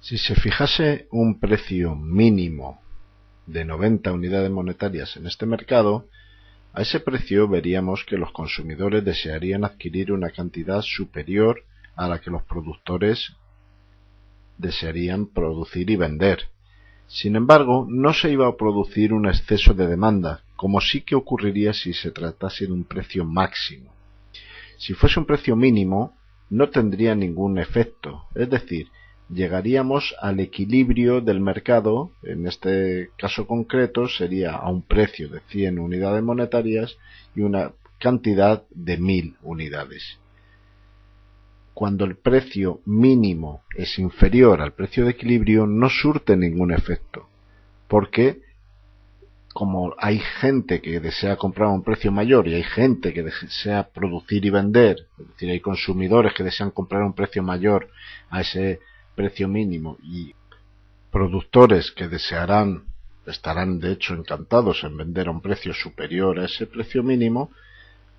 Si se fijase un precio mínimo de 90 unidades monetarias en este mercado, a ese precio veríamos que los consumidores desearían adquirir una cantidad superior a la que los productores desearían producir y vender. Sin embargo, no se iba a producir un exceso de demanda, como sí que ocurriría si se tratase de un precio máximo. Si fuese un precio mínimo, no tendría ningún efecto, es decir, llegaríamos al equilibrio del mercado, en este caso concreto sería a un precio de 100 unidades monetarias y una cantidad de 1000 unidades. Cuando el precio mínimo es inferior al precio de equilibrio no surte ningún efecto, porque como hay gente que desea comprar a un precio mayor y hay gente que desea producir y vender, es decir, hay consumidores que desean comprar a un precio mayor a ese precio mínimo y productores que desearán, estarán de hecho encantados en vender a un precio superior a ese precio mínimo,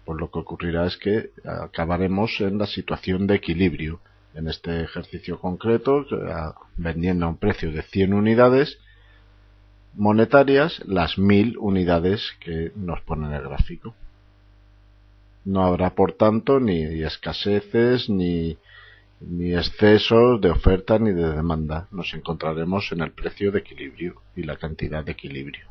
pues lo que ocurrirá es que acabaremos en la situación de equilibrio. En este ejercicio concreto, vendiendo a un precio de 100 unidades monetarias, las 1000 unidades que nos pone en el gráfico. No habrá, por tanto, ni escaseces ni ni excesos de oferta ni de demanda. Nos encontraremos en el precio de equilibrio y la cantidad de equilibrio.